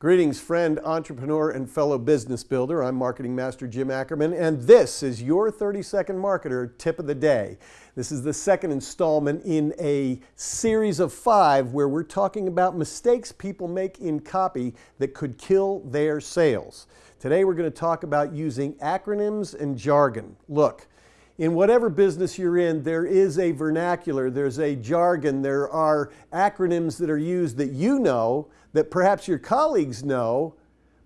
Greetings, friend, entrepreneur, and fellow business builder. I'm Marketing Master Jim Ackerman, and this is your 30 Second Marketer Tip of the Day. This is the second installment in a series of five where we're talking about mistakes people make in copy that could kill their sales. Today, we're going to talk about using acronyms and jargon. Look, in whatever business you're in, there is a vernacular, there's a jargon, there are acronyms that are used that you know that perhaps your colleagues know,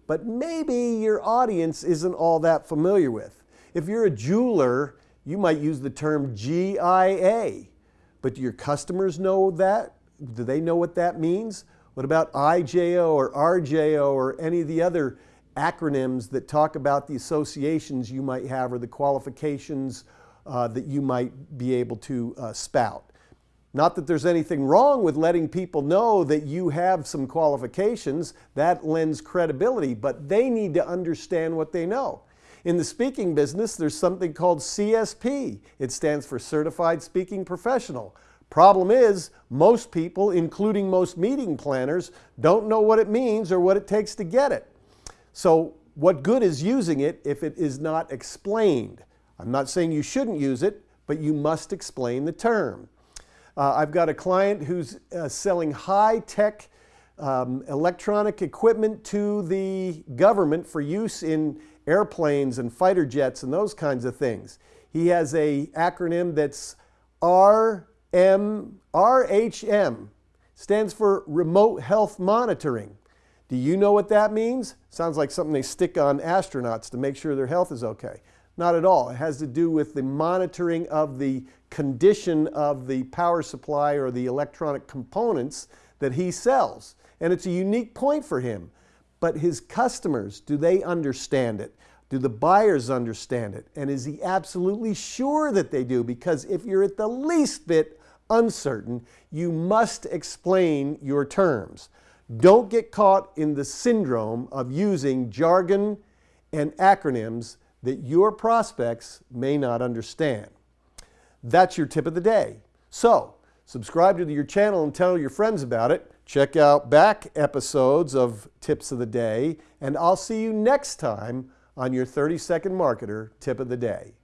but maybe your audience isn't all that familiar with. If you're a jeweler, you might use the term GIA, but do your customers know that? Do they know what that means? What about IJO or RJO or any of the other acronyms that talk about the associations you might have or the qualifications uh, that you might be able to uh, spout? Not that there's anything wrong with letting people know that you have some qualifications, that lends credibility, but they need to understand what they know. In the speaking business, there's something called CSP. It stands for Certified Speaking Professional. Problem is, most people, including most meeting planners, don't know what it means or what it takes to get it. So what good is using it if it is not explained? I'm not saying you shouldn't use it, but you must explain the term. Uh, I've got a client who's uh, selling high-tech um, electronic equipment to the government for use in airplanes and fighter jets and those kinds of things. He has a acronym that's RM, RHM, stands for Remote Health Monitoring. Do you know what that means? Sounds like something they stick on astronauts to make sure their health is okay. Not at all. It has to do with the monitoring of the condition of the power supply or the electronic components that he sells. And it's a unique point for him. But his customers, do they understand it? Do the buyers understand it? And is he absolutely sure that they do? Because if you're at the least bit uncertain, you must explain your terms. Don't get caught in the syndrome of using jargon and acronyms that your prospects may not understand. That's your tip of the day. So, subscribe to your channel and tell your friends about it. Check out back episodes of Tips of the Day, and I'll see you next time on your 30 Second Marketer Tip of the Day.